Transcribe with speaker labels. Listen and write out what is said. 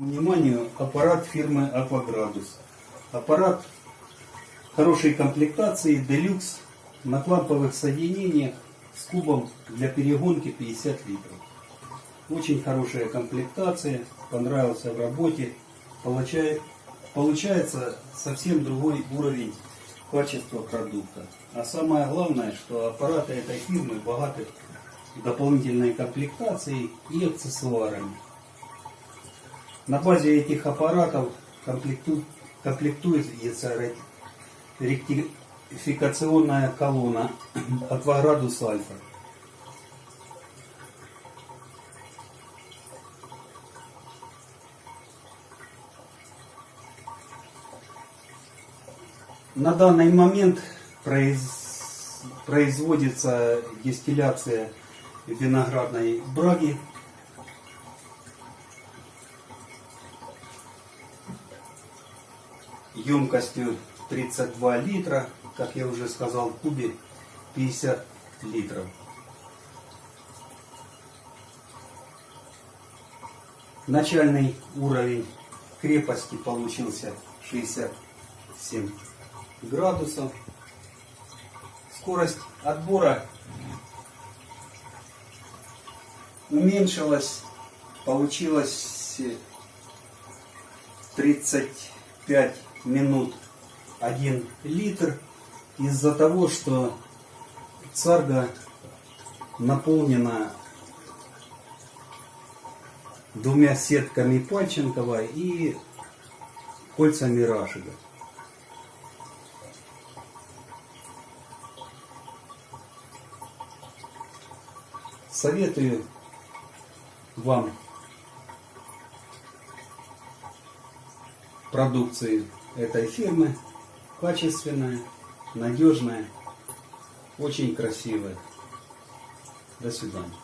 Speaker 1: Вниманию аппарат фирмы Акваградус. Аппарат хорошей комплектации, делюкс, на кламповых соединениях с кубом для перегонки 50 литров. Очень хорошая комплектация, понравился в работе. Получает, получается совсем другой уровень качества продукта. А самое главное, что аппараты этой фирмы богаты дополнительной комплектацией и аксессуарами. На базе этих аппаратов комплекту- комплектуется ре- ректификационная колонна Акваградус Альфа. На данный момент произ- производится дистилляция виноградной браги емкостью 32 литра, как я уже сказал, в кубе 50 литров. Начальный уровень крепости получился 67 градусов. Скорость отбора уменьшилась, получилось 35 минут 1 литр из-за того, что царга наполнена двумя сетками Пальченкова и кольцами Рашига. Советую вам продукции этой фирмы. Качественная, надежная, очень красивая. До свидания.